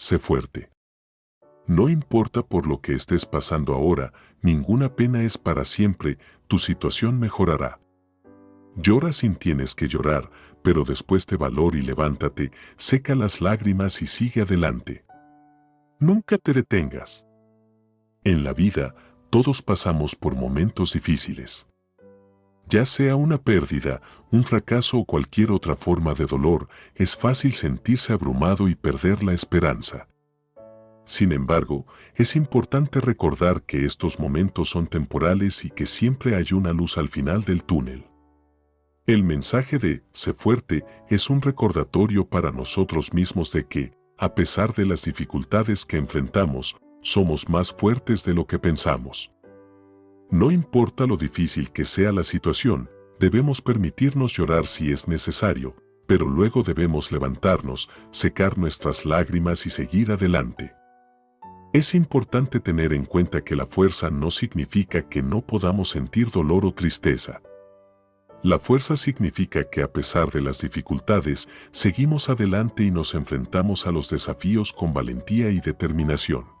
sé fuerte. No importa por lo que estés pasando ahora, ninguna pena es para siempre, tu situación mejorará. Llora sin tienes que llorar, pero después de valor y levántate, seca las lágrimas y sigue adelante. Nunca te detengas. En la vida, todos pasamos por momentos difíciles. Ya sea una pérdida, un fracaso o cualquier otra forma de dolor, es fácil sentirse abrumado y perder la esperanza. Sin embargo, es importante recordar que estos momentos son temporales y que siempre hay una luz al final del túnel. El mensaje de Sé fuerte es un recordatorio para nosotros mismos de que, a pesar de las dificultades que enfrentamos, somos más fuertes de lo que pensamos. No importa lo difícil que sea la situación, debemos permitirnos llorar si es necesario, pero luego debemos levantarnos, secar nuestras lágrimas y seguir adelante. Es importante tener en cuenta que la fuerza no significa que no podamos sentir dolor o tristeza. La fuerza significa que a pesar de las dificultades, seguimos adelante y nos enfrentamos a los desafíos con valentía y determinación.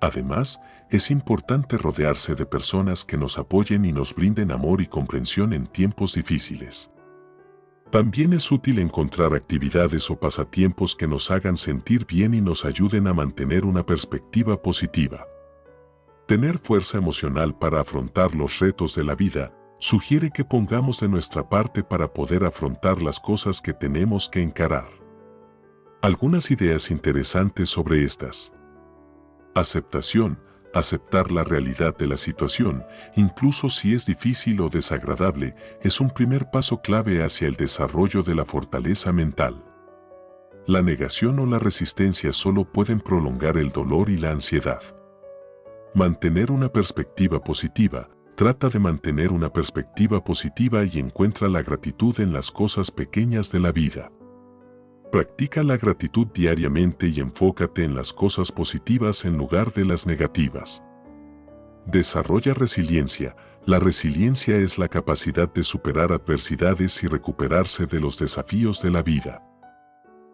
Además, es importante rodearse de personas que nos apoyen y nos brinden amor y comprensión en tiempos difíciles. También es útil encontrar actividades o pasatiempos que nos hagan sentir bien y nos ayuden a mantener una perspectiva positiva. Tener fuerza emocional para afrontar los retos de la vida sugiere que pongamos de nuestra parte para poder afrontar las cosas que tenemos que encarar. Algunas ideas interesantes sobre estas. Aceptación. Aceptar la realidad de la situación, incluso si es difícil o desagradable, es un primer paso clave hacia el desarrollo de la fortaleza mental. La negación o la resistencia solo pueden prolongar el dolor y la ansiedad. Mantener una perspectiva positiva. Trata de mantener una perspectiva positiva y encuentra la gratitud en las cosas pequeñas de la vida. Practica la gratitud diariamente y enfócate en las cosas positivas en lugar de las negativas. Desarrolla resiliencia. La resiliencia es la capacidad de superar adversidades y recuperarse de los desafíos de la vida.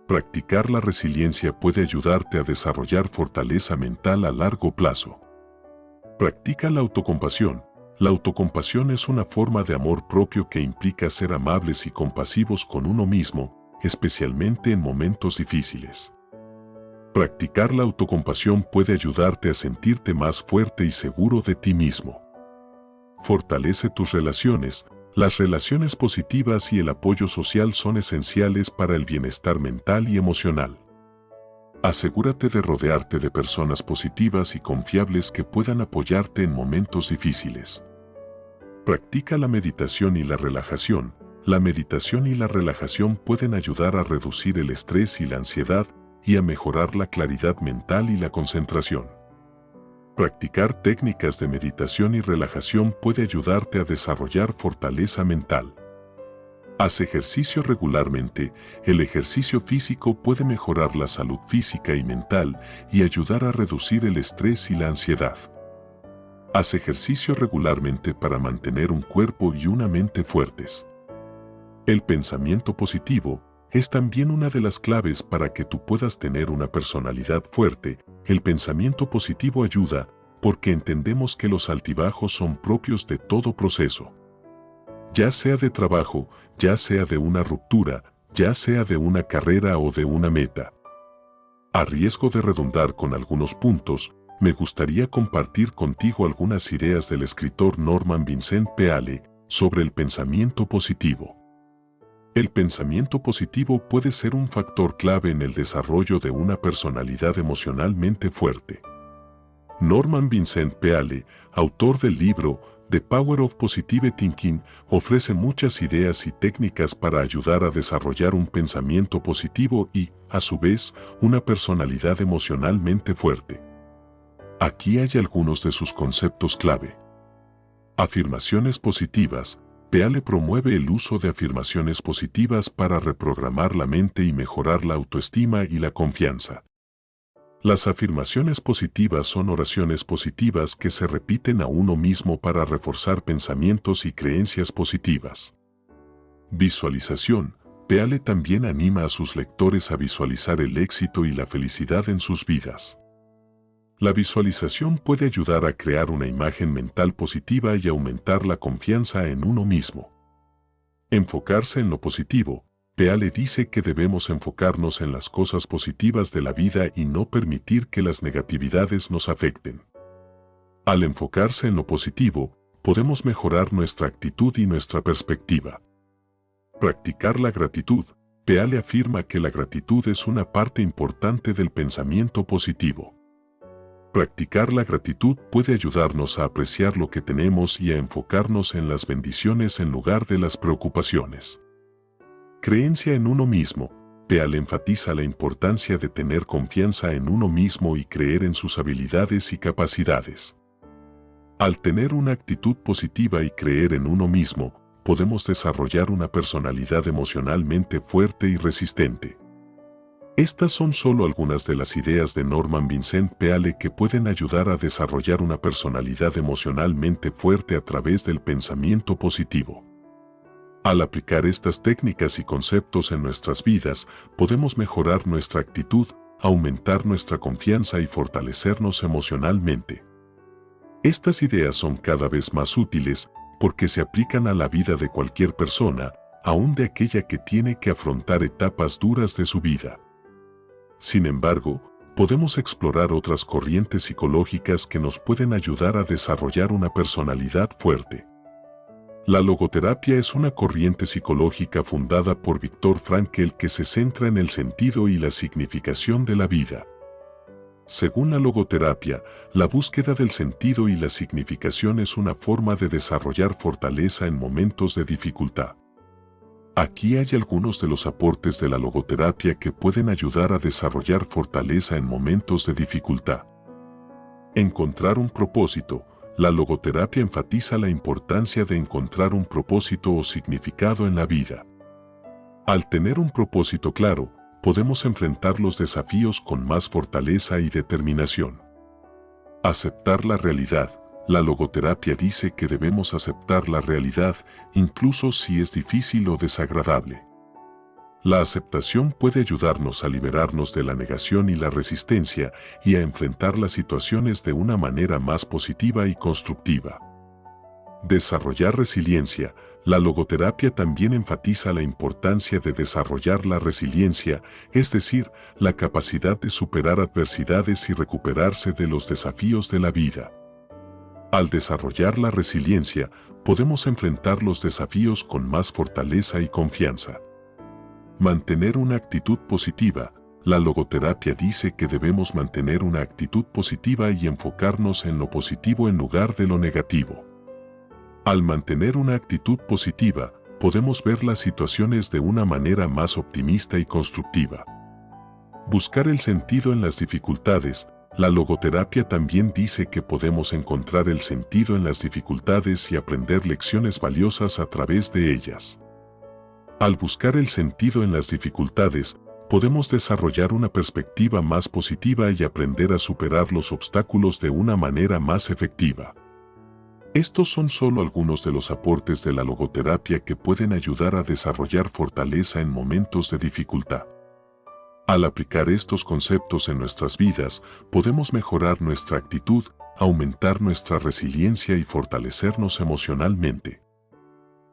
Practicar la resiliencia puede ayudarte a desarrollar fortaleza mental a largo plazo. Practica la autocompasión. La autocompasión es una forma de amor propio que implica ser amables y compasivos con uno mismo, especialmente en momentos difíciles. Practicar la autocompasión puede ayudarte a sentirte más fuerte y seguro de ti mismo. Fortalece tus relaciones. Las relaciones positivas y el apoyo social son esenciales para el bienestar mental y emocional. Asegúrate de rodearte de personas positivas y confiables que puedan apoyarte en momentos difíciles. Practica la meditación y la relajación, la meditación y la relajación pueden ayudar a reducir el estrés y la ansiedad y a mejorar la claridad mental y la concentración. Practicar técnicas de meditación y relajación puede ayudarte a desarrollar fortaleza mental. Haz ejercicio regularmente. El ejercicio físico puede mejorar la salud física y mental y ayudar a reducir el estrés y la ansiedad. Haz ejercicio regularmente para mantener un cuerpo y una mente fuertes. El pensamiento positivo es también una de las claves para que tú puedas tener una personalidad fuerte. El pensamiento positivo ayuda porque entendemos que los altibajos son propios de todo proceso. Ya sea de trabajo, ya sea de una ruptura, ya sea de una carrera o de una meta. A riesgo de redundar con algunos puntos, me gustaría compartir contigo algunas ideas del escritor Norman Vincent Peale sobre el pensamiento positivo. El pensamiento positivo puede ser un factor clave en el desarrollo de una personalidad emocionalmente fuerte. Norman Vincent Peale, autor del libro The Power of Positive Thinking, ofrece muchas ideas y técnicas para ayudar a desarrollar un pensamiento positivo y, a su vez, una personalidad emocionalmente fuerte. Aquí hay algunos de sus conceptos clave. Afirmaciones positivas, Peale promueve el uso de afirmaciones positivas para reprogramar la mente y mejorar la autoestima y la confianza. Las afirmaciones positivas son oraciones positivas que se repiten a uno mismo para reforzar pensamientos y creencias positivas. Visualización. Peale también anima a sus lectores a visualizar el éxito y la felicidad en sus vidas. La visualización puede ayudar a crear una imagen mental positiva y aumentar la confianza en uno mismo. Enfocarse en lo positivo. Peale dice que debemos enfocarnos en las cosas positivas de la vida y no permitir que las negatividades nos afecten. Al enfocarse en lo positivo, podemos mejorar nuestra actitud y nuestra perspectiva. Practicar la gratitud. Peale afirma que la gratitud es una parte importante del pensamiento positivo. Practicar la gratitud puede ayudarnos a apreciar lo que tenemos y a enfocarnos en las bendiciones en lugar de las preocupaciones. Creencia en uno mismo. Peale enfatiza la importancia de tener confianza en uno mismo y creer en sus habilidades y capacidades. Al tener una actitud positiva y creer en uno mismo, podemos desarrollar una personalidad emocionalmente fuerte y resistente. Estas son solo algunas de las ideas de Norman Vincent Peale que pueden ayudar a desarrollar una personalidad emocionalmente fuerte a través del pensamiento positivo. Al aplicar estas técnicas y conceptos en nuestras vidas, podemos mejorar nuestra actitud, aumentar nuestra confianza y fortalecernos emocionalmente. Estas ideas son cada vez más útiles porque se aplican a la vida de cualquier persona, aún de aquella que tiene que afrontar etapas duras de su vida. Sin embargo, podemos explorar otras corrientes psicológicas que nos pueden ayudar a desarrollar una personalidad fuerte. La logoterapia es una corriente psicológica fundada por Viktor Frankl que se centra en el sentido y la significación de la vida. Según la logoterapia, la búsqueda del sentido y la significación es una forma de desarrollar fortaleza en momentos de dificultad. Aquí hay algunos de los aportes de la logoterapia que pueden ayudar a desarrollar fortaleza en momentos de dificultad. Encontrar un propósito. La logoterapia enfatiza la importancia de encontrar un propósito o significado en la vida. Al tener un propósito claro, podemos enfrentar los desafíos con más fortaleza y determinación. Aceptar la realidad. La logoterapia dice que debemos aceptar la realidad incluso si es difícil o desagradable. La aceptación puede ayudarnos a liberarnos de la negación y la resistencia y a enfrentar las situaciones de una manera más positiva y constructiva. Desarrollar resiliencia. La logoterapia también enfatiza la importancia de desarrollar la resiliencia, es decir, la capacidad de superar adversidades y recuperarse de los desafíos de la vida. Al desarrollar la resiliencia, podemos enfrentar los desafíos con más fortaleza y confianza. Mantener una actitud positiva. La logoterapia dice que debemos mantener una actitud positiva y enfocarnos en lo positivo en lugar de lo negativo. Al mantener una actitud positiva, podemos ver las situaciones de una manera más optimista y constructiva. Buscar el sentido en las dificultades. La logoterapia también dice que podemos encontrar el sentido en las dificultades y aprender lecciones valiosas a través de ellas. Al buscar el sentido en las dificultades, podemos desarrollar una perspectiva más positiva y aprender a superar los obstáculos de una manera más efectiva. Estos son solo algunos de los aportes de la logoterapia que pueden ayudar a desarrollar fortaleza en momentos de dificultad. Al aplicar estos conceptos en nuestras vidas, podemos mejorar nuestra actitud, aumentar nuestra resiliencia y fortalecernos emocionalmente.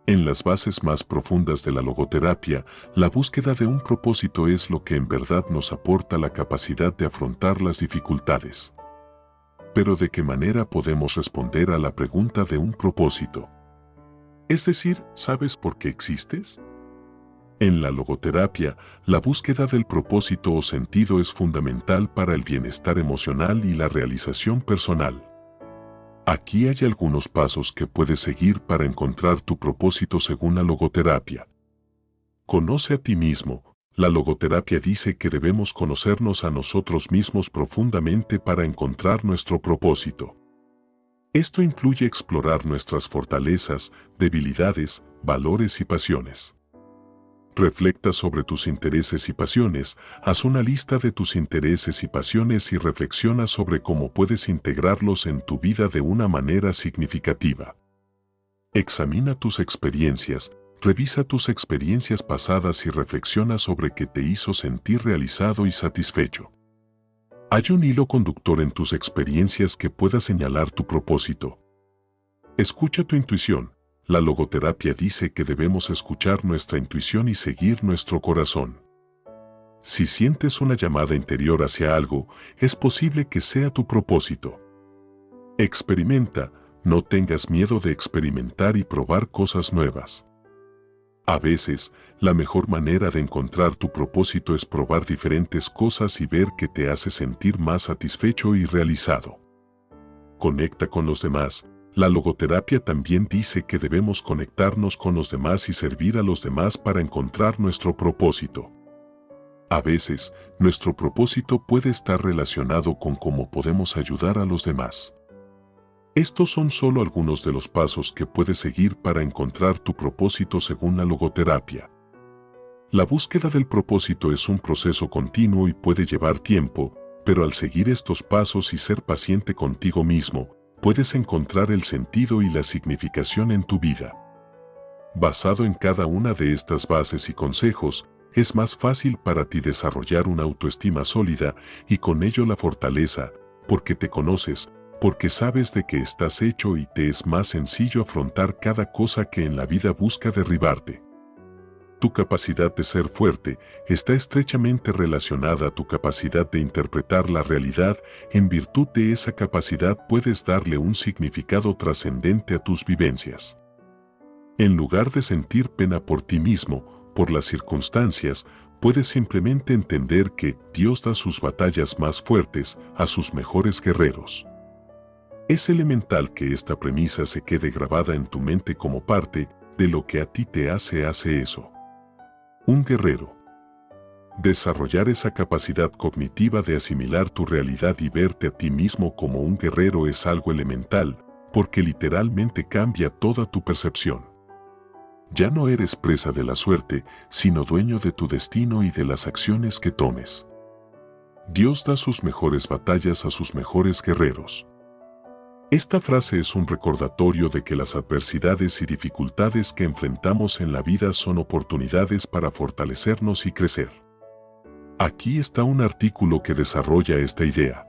En las bases más profundas de la logoterapia, la búsqueda de un propósito es lo que en verdad nos aporta la capacidad de afrontar las dificultades. Pero ¿de qué manera podemos responder a la pregunta de un propósito? Es decir, ¿sabes por qué existes? En la logoterapia, la búsqueda del propósito o sentido es fundamental para el bienestar emocional y la realización personal. Aquí hay algunos pasos que puedes seguir para encontrar tu propósito según la logoterapia. Conoce a ti mismo, la logoterapia dice que debemos conocernos a nosotros mismos profundamente para encontrar nuestro propósito. Esto incluye explorar nuestras fortalezas, debilidades, valores y pasiones. Reflecta sobre tus intereses y pasiones, haz una lista de tus intereses y pasiones y reflexiona sobre cómo puedes integrarlos en tu vida de una manera significativa. Examina tus experiencias, revisa tus experiencias pasadas y reflexiona sobre qué te hizo sentir realizado y satisfecho. Hay un hilo conductor en tus experiencias que pueda señalar tu propósito. Escucha tu intuición. La logoterapia dice que debemos escuchar nuestra intuición y seguir nuestro corazón. Si sientes una llamada interior hacia algo, es posible que sea tu propósito. Experimenta, no tengas miedo de experimentar y probar cosas nuevas. A veces, la mejor manera de encontrar tu propósito es probar diferentes cosas y ver qué te hace sentir más satisfecho y realizado. Conecta con los demás. La logoterapia también dice que debemos conectarnos con los demás y servir a los demás para encontrar nuestro propósito. A veces, nuestro propósito puede estar relacionado con cómo podemos ayudar a los demás. Estos son solo algunos de los pasos que puedes seguir para encontrar tu propósito según la logoterapia. La búsqueda del propósito es un proceso continuo y puede llevar tiempo, pero al seguir estos pasos y ser paciente contigo mismo, puedes encontrar el sentido y la significación en tu vida. Basado en cada una de estas bases y consejos, es más fácil para ti desarrollar una autoestima sólida y con ello la fortaleza, porque te conoces, porque sabes de qué estás hecho y te es más sencillo afrontar cada cosa que en la vida busca derribarte. Tu capacidad de ser fuerte está estrechamente relacionada a tu capacidad de interpretar la realidad. En virtud de esa capacidad puedes darle un significado trascendente a tus vivencias. En lugar de sentir pena por ti mismo, por las circunstancias, puedes simplemente entender que Dios da sus batallas más fuertes a sus mejores guerreros. Es elemental que esta premisa se quede grabada en tu mente como parte de lo que a ti te hace hace eso. Un guerrero. Desarrollar esa capacidad cognitiva de asimilar tu realidad y verte a ti mismo como un guerrero es algo elemental, porque literalmente cambia toda tu percepción. Ya no eres presa de la suerte, sino dueño de tu destino y de las acciones que tomes. Dios da sus mejores batallas a sus mejores guerreros. Esta frase es un recordatorio de que las adversidades y dificultades que enfrentamos en la vida son oportunidades para fortalecernos y crecer. Aquí está un artículo que desarrolla esta idea.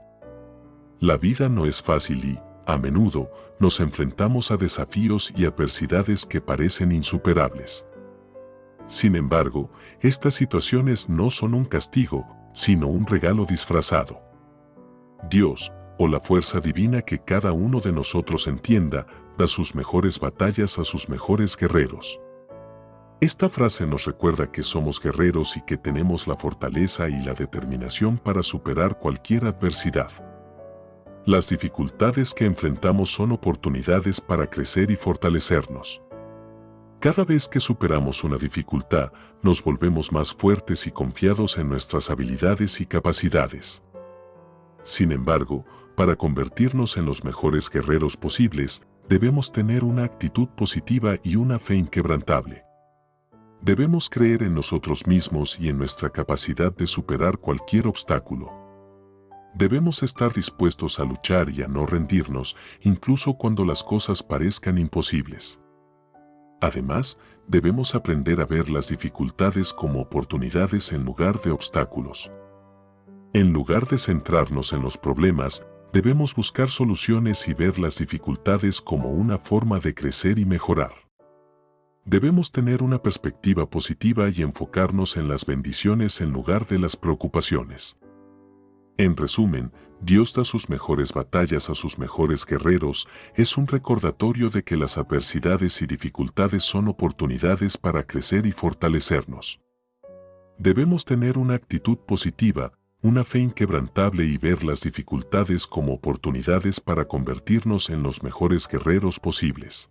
La vida no es fácil y, a menudo, nos enfrentamos a desafíos y adversidades que parecen insuperables. Sin embargo, estas situaciones no son un castigo, sino un regalo disfrazado. Dios, o la fuerza divina que cada uno de nosotros entienda, da sus mejores batallas a sus mejores guerreros. Esta frase nos recuerda que somos guerreros y que tenemos la fortaleza y la determinación para superar cualquier adversidad. Las dificultades que enfrentamos son oportunidades para crecer y fortalecernos. Cada vez que superamos una dificultad, nos volvemos más fuertes y confiados en nuestras habilidades y capacidades. Sin embargo, para convertirnos en los mejores guerreros posibles, debemos tener una actitud positiva y una fe inquebrantable. Debemos creer en nosotros mismos y en nuestra capacidad de superar cualquier obstáculo. Debemos estar dispuestos a luchar y a no rendirnos, incluso cuando las cosas parezcan imposibles. Además, debemos aprender a ver las dificultades como oportunidades en lugar de obstáculos. En lugar de centrarnos en los problemas, debemos buscar soluciones y ver las dificultades como una forma de crecer y mejorar. Debemos tener una perspectiva positiva y enfocarnos en las bendiciones en lugar de las preocupaciones. En resumen, Dios da sus mejores batallas a sus mejores guerreros, es un recordatorio de que las adversidades y dificultades son oportunidades para crecer y fortalecernos. Debemos tener una actitud positiva, una fe inquebrantable y ver las dificultades como oportunidades para convertirnos en los mejores guerreros posibles.